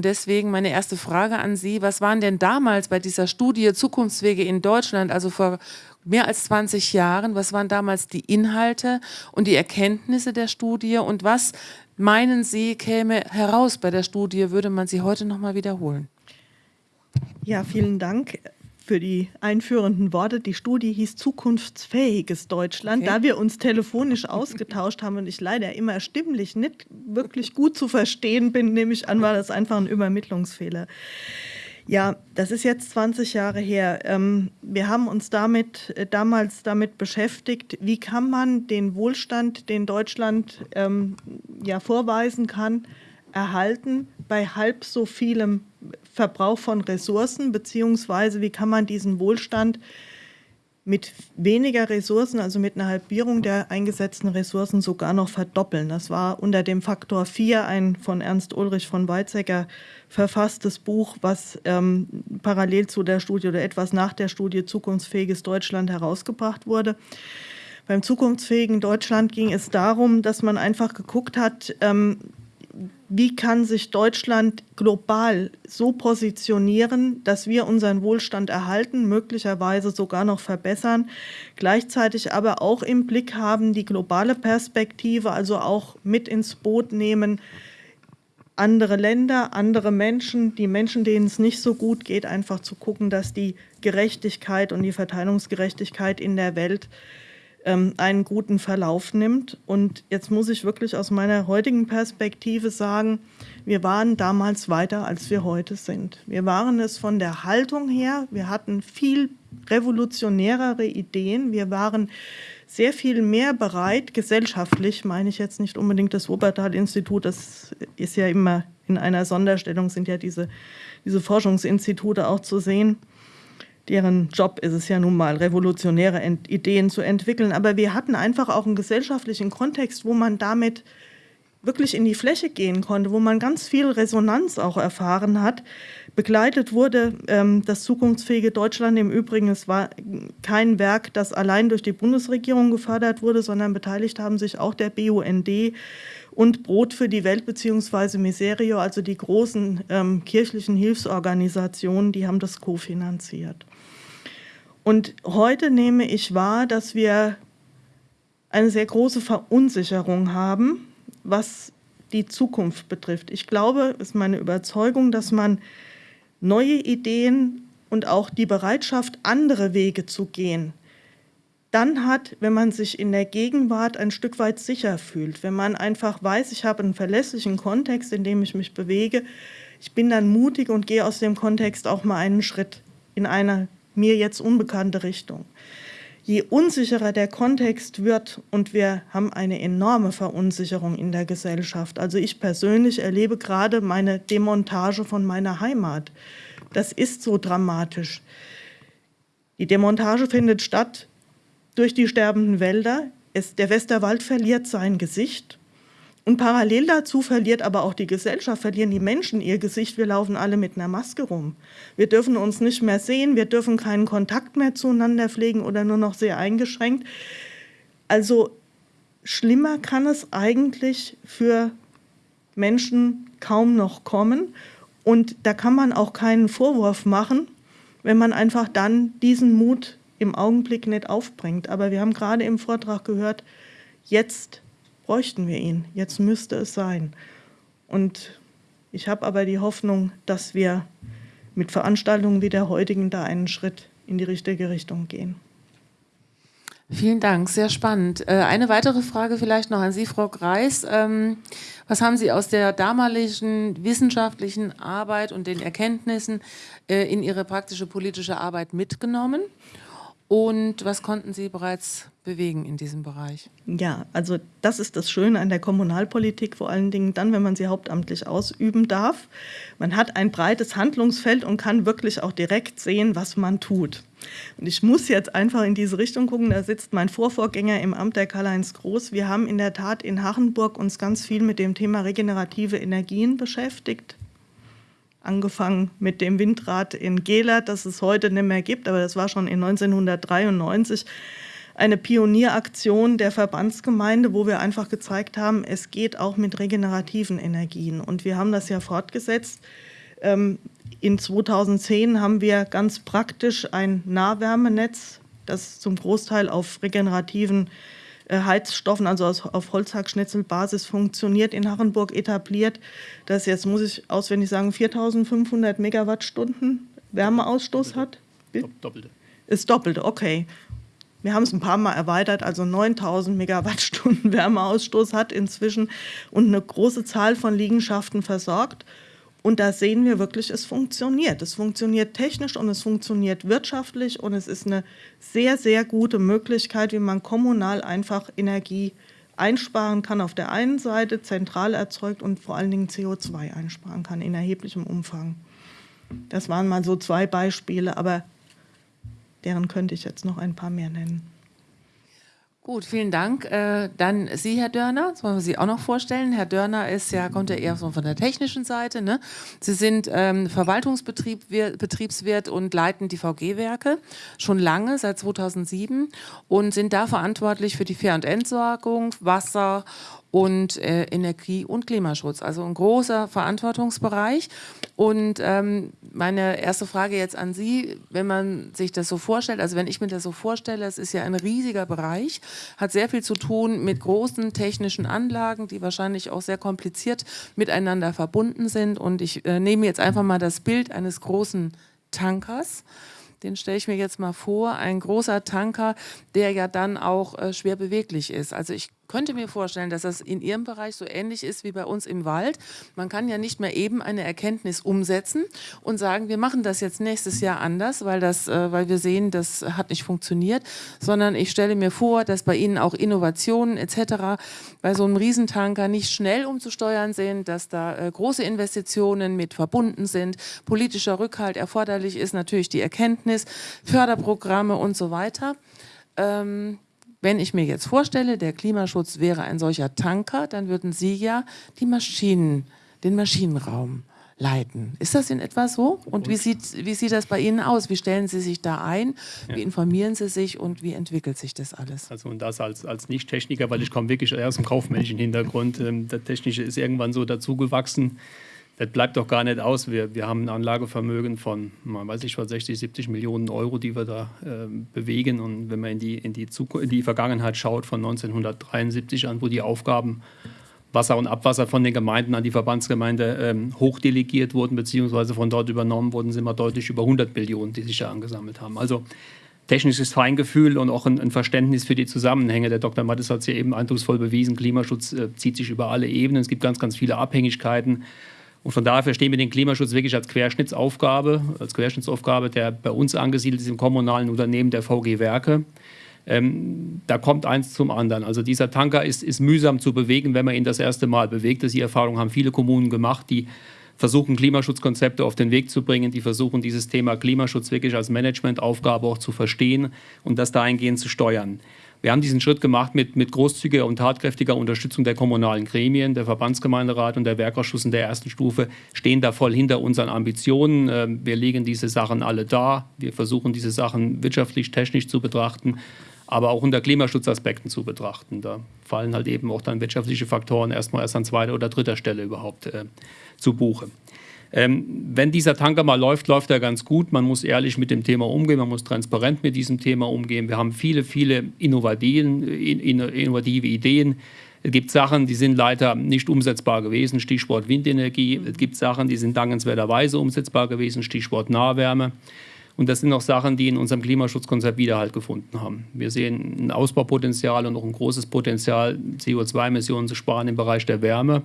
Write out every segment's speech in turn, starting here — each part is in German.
Und deswegen meine erste Frage an Sie, was waren denn damals bei dieser Studie Zukunftswege in Deutschland, also vor mehr als 20 Jahren, was waren damals die Inhalte und die Erkenntnisse der Studie und was meinen Sie käme heraus bei der Studie, würde man sie heute nochmal wiederholen? Ja, vielen Dank für die einführenden Worte. Die Studie hieß Zukunftsfähiges Deutschland. Okay. Da wir uns telefonisch ausgetauscht haben und ich leider immer stimmlich nicht wirklich gut zu verstehen bin, nehme ich an, war das einfach ein Übermittlungsfehler. Ja, das ist jetzt 20 Jahre her. Ähm, wir haben uns damit äh, damals damit beschäftigt, wie kann man den Wohlstand, den Deutschland ähm, ja vorweisen kann, erhalten bei halb so vielem Verbrauch von Ressourcen, beziehungsweise wie kann man diesen Wohlstand mit weniger Ressourcen, also mit einer Halbierung der eingesetzten Ressourcen sogar noch verdoppeln. Das war unter dem Faktor 4 ein von Ernst Ulrich von Weizsäcker verfasstes Buch, was ähm, parallel zu der Studie oder etwas nach der Studie Zukunftsfähiges Deutschland herausgebracht wurde. Beim zukunftsfähigen Deutschland ging es darum, dass man einfach geguckt hat, ähm, wie kann sich Deutschland global so positionieren, dass wir unseren Wohlstand erhalten, möglicherweise sogar noch verbessern, gleichzeitig aber auch im Blick haben die globale Perspektive, also auch mit ins Boot nehmen, andere Länder, andere Menschen, die Menschen, denen es nicht so gut geht, einfach zu gucken, dass die Gerechtigkeit und die Verteilungsgerechtigkeit in der Welt ähm, einen guten Verlauf nimmt. Und jetzt muss ich wirklich aus meiner heutigen Perspektive sagen, wir waren damals weiter, als wir heute sind. Wir waren es von der Haltung her, wir hatten viel revolutionärere Ideen, wir waren sehr viel mehr bereit, gesellschaftlich, meine ich jetzt nicht unbedingt das Wuppertal-Institut, das ist ja immer in einer Sonderstellung, sind ja diese, diese Forschungsinstitute auch zu sehen, deren Job ist es ja nun mal, revolutionäre Ideen zu entwickeln. Aber wir hatten einfach auch einen gesellschaftlichen Kontext, wo man damit wirklich in die Fläche gehen konnte, wo man ganz viel Resonanz auch erfahren hat. Begleitet wurde ähm, das zukunftsfähige Deutschland im Übrigen, es war kein Werk, das allein durch die Bundesregierung gefördert wurde, sondern beteiligt haben sich auch der BUND und Brot für die Welt bzw. Miserio, also die großen ähm, kirchlichen Hilfsorganisationen, die haben das kofinanziert. Und heute nehme ich wahr, dass wir eine sehr große Verunsicherung haben, was die Zukunft betrifft. Ich glaube, ist meine Überzeugung, dass man neue Ideen und auch die Bereitschaft, andere Wege zu gehen, dann hat, wenn man sich in der Gegenwart ein Stück weit sicher fühlt, wenn man einfach weiß, ich habe einen verlässlichen Kontext, in dem ich mich bewege, ich bin dann mutig und gehe aus dem Kontext auch mal einen Schritt in eine mir jetzt unbekannte Richtung. Je unsicherer der Kontext wird und wir haben eine enorme Verunsicherung in der Gesellschaft. Also ich persönlich erlebe gerade meine Demontage von meiner Heimat. Das ist so dramatisch. Die Demontage findet statt durch die sterbenden Wälder. Es, der Westerwald verliert sein Gesicht. Und parallel dazu verliert aber auch die Gesellschaft, verlieren die Menschen ihr Gesicht. Wir laufen alle mit einer Maske rum. Wir dürfen uns nicht mehr sehen, wir dürfen keinen Kontakt mehr zueinander pflegen oder nur noch sehr eingeschränkt. Also schlimmer kann es eigentlich für Menschen kaum noch kommen. Und da kann man auch keinen Vorwurf machen, wenn man einfach dann diesen Mut im Augenblick nicht aufbringt. Aber wir haben gerade im Vortrag gehört, jetzt bräuchten wir ihn. Jetzt müsste es sein. Und ich habe aber die Hoffnung, dass wir mit Veranstaltungen wie der heutigen da einen Schritt in die richtige Richtung gehen. Vielen Dank, sehr spannend. Äh, eine weitere Frage vielleicht noch an Sie, Frau Greis. Ähm, was haben Sie aus der damaligen wissenschaftlichen Arbeit und den Erkenntnissen äh, in Ihre praktische politische Arbeit mitgenommen? Und was konnten Sie bereits bewegen in diesem Bereich? Ja, also das ist das Schöne an der Kommunalpolitik, vor allen Dingen dann, wenn man sie hauptamtlich ausüben darf. Man hat ein breites Handlungsfeld und kann wirklich auch direkt sehen, was man tut. Und ich muss jetzt einfach in diese Richtung gucken, da sitzt mein Vorvorgänger im Amt der Karl-Heinz Groß. Wir haben in der Tat in Hachenburg uns ganz viel mit dem Thema regenerative Energien beschäftigt angefangen mit dem Windrad in Gela, das es heute nicht mehr gibt, aber das war schon in 1993 eine Pionieraktion der Verbandsgemeinde, wo wir einfach gezeigt haben, es geht auch mit regenerativen Energien. Und wir haben das ja fortgesetzt. Ähm, in 2010 haben wir ganz praktisch ein Nahwärmenetz, das zum Großteil auf regenerativen äh, Heizstoffen, also auf Holzhackschnitzelbasis funktioniert, in Harrenburg etabliert. Das jetzt, muss ich auswendig sagen, 4500 Megawattstunden Wärmeausstoß hat. Doppelte. Ist doppelte, okay. Wir haben es ein paar Mal erweitert, also 9000 Megawattstunden Wärmeausstoß hat inzwischen und eine große Zahl von Liegenschaften versorgt. Und da sehen wir wirklich, es funktioniert. Es funktioniert technisch und es funktioniert wirtschaftlich und es ist eine sehr, sehr gute Möglichkeit, wie man kommunal einfach Energie einsparen kann auf der einen Seite, zentral erzeugt und vor allen Dingen CO2 einsparen kann in erheblichem Umfang. Das waren mal so zwei Beispiele, aber deren könnte ich jetzt noch ein paar mehr nennen. Gut, vielen Dank. Äh, dann Sie, Herr Dörner, das wollen wir Sie auch noch vorstellen. Herr Dörner ist ja, kommt ja eher von der technischen Seite. Ne? Sie sind ähm, Verwaltungsbetriebswirt und leiten die VG-Werke schon lange, seit 2007 und sind da verantwortlich für die Fähr- und Entsorgung, Wasser und äh, Energie- und Klimaschutz. Also ein großer Verantwortungsbereich. Und ähm, meine erste Frage jetzt an Sie, wenn man sich das so vorstellt, also wenn ich mir das so vorstelle, es ist ja ein riesiger Bereich, hat sehr viel zu tun mit großen technischen Anlagen, die wahrscheinlich auch sehr kompliziert miteinander verbunden sind. Und ich äh, nehme jetzt einfach mal das Bild eines großen Tankers den stelle ich mir jetzt mal vor, ein großer Tanker, der ja dann auch äh, schwer beweglich ist. Also ich könnte mir vorstellen, dass das in Ihrem Bereich so ähnlich ist wie bei uns im Wald. Man kann ja nicht mehr eben eine Erkenntnis umsetzen und sagen, wir machen das jetzt nächstes Jahr anders, weil, das, äh, weil wir sehen, das hat nicht funktioniert, sondern ich stelle mir vor, dass bei Ihnen auch Innovationen etc. bei so einem Riesentanker nicht schnell umzusteuern sind, dass da äh, große Investitionen mit verbunden sind, politischer Rückhalt erforderlich ist, natürlich die Erkenntnis, Förderprogramme und so weiter. Ähm, wenn ich mir jetzt vorstelle, der Klimaschutz wäre ein solcher Tanker, dann würden Sie ja die Maschinen, den Maschinenraum leiten. Ist das in etwa so? Und wie sieht, wie sieht das bei Ihnen aus? Wie stellen Sie sich da ein? Wie informieren Sie sich und wie entwickelt sich das alles? Also und das als, als Nicht-Techniker, weil ich komme wirklich eher aus dem kaufmännischen Hintergrund. Ähm, der Technische ist irgendwann so dazugewachsen das bleibt doch gar nicht aus. Wir, wir haben ein Anlagevermögen von, man weiß ich was, 60, 70 Millionen Euro, die wir da äh, bewegen. Und wenn man in die, in, die in die Vergangenheit schaut, von 1973 an, wo die Aufgaben Wasser und Abwasser von den Gemeinden an die Verbandsgemeinde ähm, hochdelegiert wurden, beziehungsweise von dort übernommen wurden, sind wir deutlich über 100 Millionen, die sich da angesammelt haben. Also technisches Feingefühl und auch ein, ein, Verständnis für die Zusammenhänge. Der Dr. Mattes hat es ja eben eindrucksvoll bewiesen, Klimaschutz äh, zieht sich über alle Ebenen. Es gibt ganz, ganz viele Abhängigkeiten. Und von daher verstehen wir den Klimaschutz wirklich als Querschnittsaufgabe, als Querschnittsaufgabe, der bei uns angesiedelt ist im kommunalen Unternehmen der VG Werke. Ähm, da kommt eins zum anderen. Also dieser Tanker ist, ist mühsam zu bewegen, wenn man ihn das erste Mal bewegt. Das die Erfahrung haben viele Kommunen gemacht, die versuchen, Klimaschutzkonzepte auf den Weg zu bringen, die versuchen, dieses Thema Klimaschutz wirklich als Managementaufgabe auch zu verstehen und das dahingehend zu steuern. Wir haben diesen Schritt gemacht mit, mit großzügiger und tatkräftiger Unterstützung der kommunalen Gremien, der Verbandsgemeinderat und der Werkausschuss in der ersten Stufe stehen da voll hinter unseren Ambitionen. Ähm, wir legen diese Sachen alle dar. Wir versuchen, diese Sachen wirtschaftlich, technisch zu betrachten, aber auch unter Klimaschutzaspekten zu betrachten. Da fallen halt eben auch dann wirtschaftliche Faktoren erstmal erst an zweiter oder dritter Stelle überhaupt äh, zu Buche. Ähm, wenn dieser Tanker mal läuft, läuft er ganz gut. Man muss ehrlich mit dem Thema umgehen, man muss transparent mit diesem Thema umgehen. Wir haben viele, viele innovative, innovative Ideen. Es gibt Sachen, die sind leider nicht umsetzbar gewesen, Stichwort Windenergie. Es gibt Sachen, die sind dankenswerterweise umsetzbar gewesen, Stichwort Nahwärme. Und das sind auch Sachen, die in unserem Klimaschutzkonzept Widerhalt gefunden haben. Wir sehen ein Ausbaupotenzial und auch ein großes Potenzial, CO2-Emissionen zu sparen im Bereich der Wärme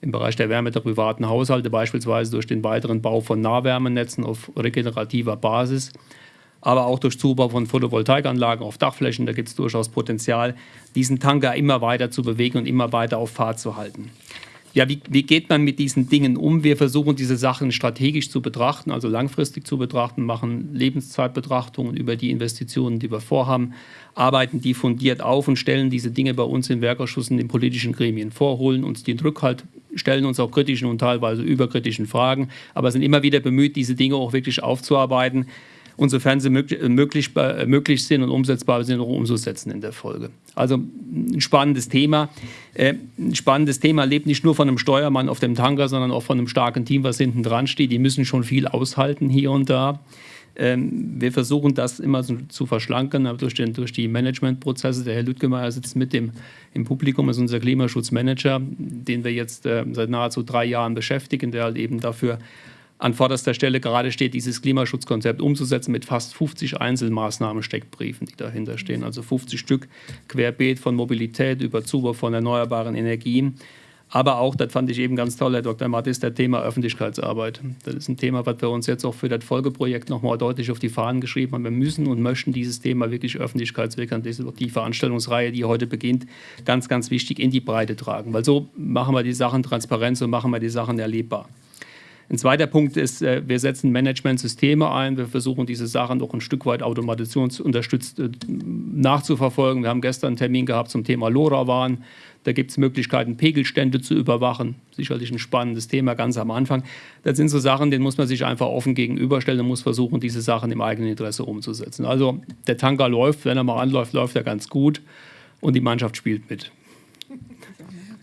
im Bereich der Wärme der privaten Haushalte, beispielsweise durch den weiteren Bau von Nahwärmenetzen auf regenerativer Basis, aber auch durch Zubau von Photovoltaikanlagen auf Dachflächen. Da gibt es durchaus Potenzial, diesen Tanker immer weiter zu bewegen und immer weiter auf Fahrt zu halten. Ja, wie, wie, geht man mit diesen Dingen um? Wir versuchen diese Sachen strategisch zu betrachten, also langfristig zu betrachten, machen Lebenszeitbetrachtungen über die Investitionen, die wir vorhaben, arbeiten die fundiert auf und stellen diese Dinge bei uns im Werkausschuss in den politischen Gremien vor, holen uns den Rückhalt, stellen uns auch kritischen und teilweise überkritischen Fragen, aber sind immer wieder bemüht, diese Dinge auch wirklich aufzuarbeiten und sofern sie möglich, möglich, möglich sind und umsetzbar sind, auch umzusetzen in der Folge. Also ein spannendes Thema. Äh, ein spannendes Thema lebt nicht nur von einem Steuermann auf dem Tanker, sondern auch von einem starken Team, was hinten dran steht. Die müssen schon viel aushalten hier und da. Ähm, wir versuchen das immer zu verschlanken durch, den, durch die Managementprozesse. Der Herr Lüttgemeier sitzt mit dem, im Publikum, ist unser Klimaschutzmanager, den wir jetzt äh, seit nahezu drei Jahren beschäftigen, der halt eben dafür an vorderster Stelle gerade steht, dieses Klimaschutzkonzept umzusetzen mit fast 50 Einzelmaßnahmen, Steckbriefen, die dahinter stehen. Also 50 Stück querbeet von Mobilität über Zuwurf von erneuerbaren Energien. Aber auch, das fand ich eben ganz toll, Herr Dr. Mattis, der Thema Öffentlichkeitsarbeit. Das ist ein Thema, was wir uns jetzt auch für das Folgeprojekt nochmal deutlich auf die Fahnen geschrieben haben. Wir müssen und möchten dieses Thema wirklich öffentlichkeitswirksam, die Veranstaltungsreihe, die heute beginnt, ganz, ganz wichtig in die Breite tragen. Weil so machen wir die Sachen transparent, so machen wir die Sachen erlebbar. Ein zweiter Punkt ist, äh, wir setzen Managementsysteme ein. Wir versuchen, diese Sachen doch ein Stück weit automationsunterstützt äh, nachzuverfolgen. Wir haben gestern einen Termin gehabt zum Thema LoRaWAN. Da gibt es Möglichkeiten, Pegelstände zu überwachen. Sicherlich ein spannendes Thema ganz am Anfang. Das sind so Sachen, denen muss man sich einfach offen gegenüberstellen und muss versuchen, diese Sachen im eigenen Interesse umzusetzen. Also der Tanker läuft, wenn er mal anläuft, läuft er ganz gut und die Mannschaft spielt mit.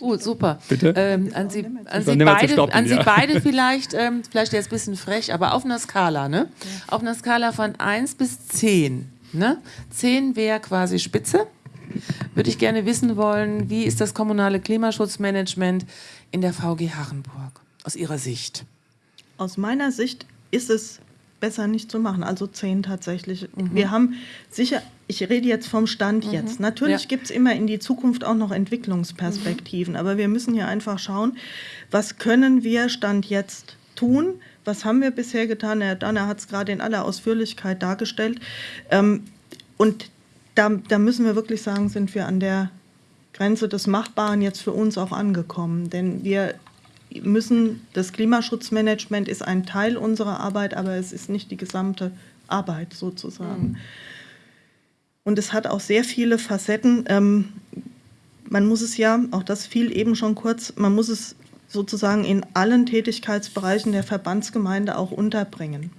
Gut, super. Bitte? Ähm, an Sie, an Sie beide, stoppen, an Sie ja. beide vielleicht, ähm, vielleicht jetzt ein bisschen frech, aber auf einer Skala, ne? Ja. Auf einer Skala von 1 bis 10. Ne? 10 wäre quasi Spitze. Würde ich gerne wissen wollen, wie ist das kommunale Klimaschutzmanagement in der VG Harrenburg aus Ihrer Sicht? Aus meiner Sicht ist es besser nicht zu machen, also 10 tatsächlich. Mhm. Wir haben sicher ich rede jetzt vom Stand mhm. jetzt. Natürlich ja. gibt es immer in die Zukunft auch noch Entwicklungsperspektiven, mhm. aber wir müssen ja einfach schauen, was können wir Stand jetzt tun? Was haben wir bisher getan? Herr Danner hat es gerade in aller Ausführlichkeit dargestellt. Ähm, und da, da müssen wir wirklich sagen, sind wir an der Grenze des Machbaren jetzt für uns auch angekommen. Denn wir müssen, das Klimaschutzmanagement ist ein Teil unserer Arbeit, aber es ist nicht die gesamte Arbeit sozusagen. Mhm. Und es hat auch sehr viele Facetten. Ähm, man muss es ja, auch das fiel eben schon kurz, man muss es sozusagen in allen Tätigkeitsbereichen der Verbandsgemeinde auch unterbringen.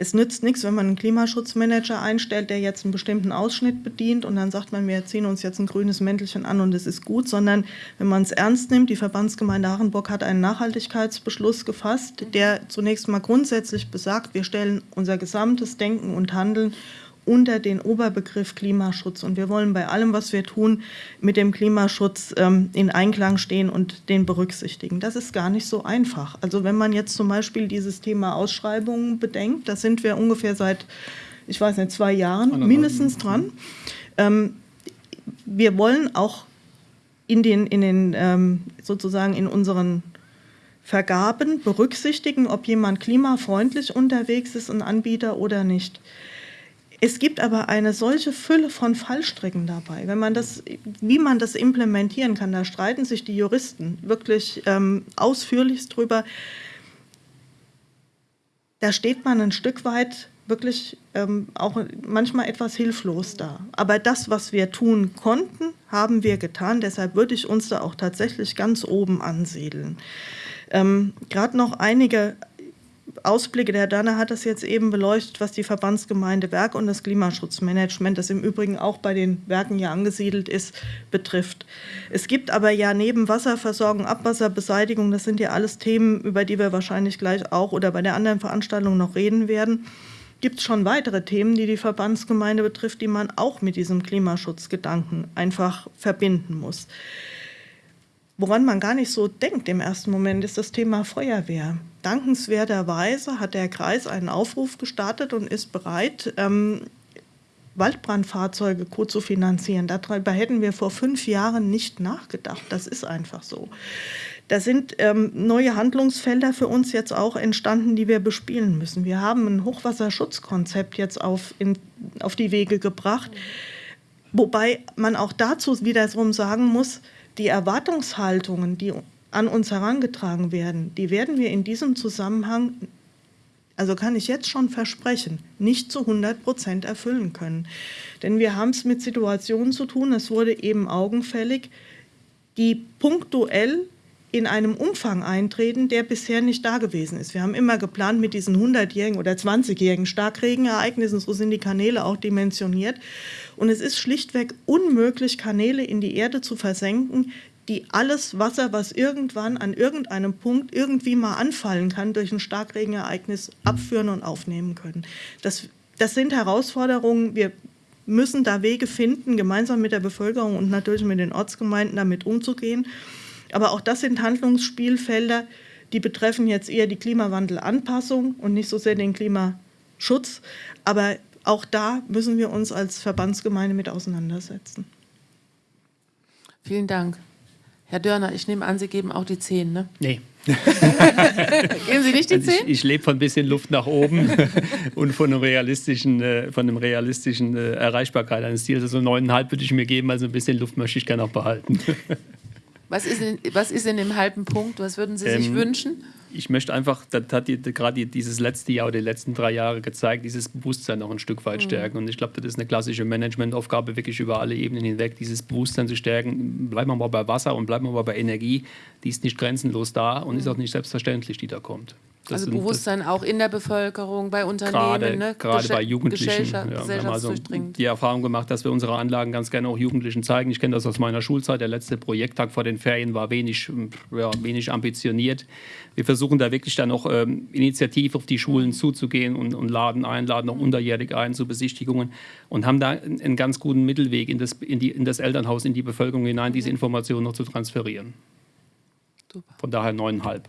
Es nützt nichts, wenn man einen Klimaschutzmanager einstellt, der jetzt einen bestimmten Ausschnitt bedient und dann sagt man, wir ziehen uns jetzt ein grünes Mäntelchen an und es ist gut, sondern wenn man es ernst nimmt, die Verbandsgemeinde Hachenburg hat einen Nachhaltigkeitsbeschluss gefasst, der zunächst mal grundsätzlich besagt, wir stellen unser gesamtes Denken und Handeln unter den Oberbegriff Klimaschutz. Und wir wollen bei allem, was wir tun, mit dem Klimaschutz ähm, in Einklang stehen und den berücksichtigen. Das ist gar nicht so einfach. Also wenn man jetzt zum Beispiel dieses Thema Ausschreibungen bedenkt, da sind wir ungefähr seit, ich weiß nicht, zwei Jahren mindestens dran. Ähm, wir wollen auch in den, in den ähm, sozusagen in unseren Vergaben berücksichtigen, ob jemand klimafreundlich unterwegs ist, ein Anbieter oder nicht. Es gibt aber eine solche Fülle von Fallstricken dabei. Wenn man das, wie man das implementieren kann, da streiten sich die Juristen wirklich ähm, ausführlichst drüber. Da steht man ein Stück weit wirklich ähm, auch manchmal etwas hilflos da. Aber das, was wir tun konnten, haben wir getan. Deshalb würde ich uns da auch tatsächlich ganz oben ansiedeln. Ähm, Gerade noch einige Ausblicke, der Herr Danner hat das jetzt eben beleuchtet, was die Verbandsgemeinde Werk und das Klimaschutzmanagement, das im Übrigen auch bei den Werken ja angesiedelt ist, betrifft. Es gibt aber ja neben Wasserversorgung, Abwasserbeseitigung, das sind ja alles Themen, über die wir wahrscheinlich gleich auch oder bei der anderen Veranstaltung noch reden werden, gibt es schon weitere Themen, die die Verbandsgemeinde betrifft, die man auch mit diesem Klimaschutzgedanken einfach verbinden muss. Woran man gar nicht so denkt im ersten Moment, ist das Thema Feuerwehr. Dankenswerterweise hat der Kreis einen Aufruf gestartet und ist bereit, ähm, Waldbrandfahrzeuge co-zu-finanzieren. Darüber hätten wir vor fünf Jahren nicht nachgedacht. Das ist einfach so. Da sind ähm, neue Handlungsfelder für uns jetzt auch entstanden, die wir bespielen müssen. Wir haben ein Hochwasserschutzkonzept jetzt auf, in, auf die Wege gebracht, wobei man auch dazu wiederum sagen muss, die Erwartungshaltungen, die an uns herangetragen werden, die werden wir in diesem Zusammenhang, also kann ich jetzt schon versprechen, nicht zu 100 Prozent erfüllen können. Denn wir haben es mit Situationen zu tun, es wurde eben augenfällig, die punktuell in einem Umfang eintreten, der bisher nicht da gewesen ist. Wir haben immer geplant mit diesen 100-jährigen oder 20-jährigen Starkregenereignissen, so sind die Kanäle auch dimensioniert. Und es ist schlichtweg unmöglich, Kanäle in die Erde zu versenken, die alles Wasser, was irgendwann an irgendeinem Punkt irgendwie mal anfallen kann, durch ein Starkregenereignis abführen und aufnehmen können. Das, das sind Herausforderungen. Wir müssen da Wege finden, gemeinsam mit der Bevölkerung und natürlich mit den Ortsgemeinden damit umzugehen. Aber auch das sind Handlungsspielfelder, die betreffen jetzt eher die Klimawandelanpassung und nicht so sehr den Klimaschutz. Aber auch da müssen wir uns als Verbandsgemeinde mit auseinandersetzen. Vielen Dank. Herr Dörner, ich nehme an, Sie geben auch die 10, ne? Nee. Geben Sie nicht die 10? Also ich, ich lebe von ein bisschen Luft nach oben und von einem realistischen, äh, von einem realistischen äh, Erreichbarkeit eines Ziels. Also neuneinhalb würde ich mir geben, also ein bisschen Luft möchte ich gerne auch behalten. Was ist, in, was ist in dem halben Punkt? Was würden Sie sich Ähm, wünschen? Ich möchte einfach, das hat die, gerade dieses letzte Jahr oder die letzten drei Jahre gezeigt, dieses Bewusstsein noch ein Stück weit stärken. Und ich glaube, das ist eine klassische Managementaufgabe, wirklich über alle Ebenen hinweg, dieses Bewusstsein zu stärken. Bleiben wir mal bei Wasser und bleiben wir mal bei Energie. Die ist nicht grenzenlos da und ist auch nicht selbstverständlich, die da kommt. Das also Bewusstsein auch in der Bevölkerung, bei Unternehmen, gerade, ne? gerade bei Jugendlichen. Gesellschaft, Ja, wir haben also die Erfahrung gemacht, dass wir unsere Anlagen ganz gerne auch Jugendlichen zeigen. Ich kenne das aus meiner Schulzeit. Der letzte Projekttag vor den Ferien war wenig, ähm, ja, wenig ambitioniert. Wir versuchen da wirklich dann auch ähm, initiativ auf die Schulen zuzugehen und, und laden ein, laden auch unterjährig ein zu Besichtigungen und haben da einen, einen ganz guten Mittelweg in das, in, die, in das Elternhaus, in die Bevölkerung hinein, diese Informationen noch zu transferieren. Super. Von daher neuneinhalb.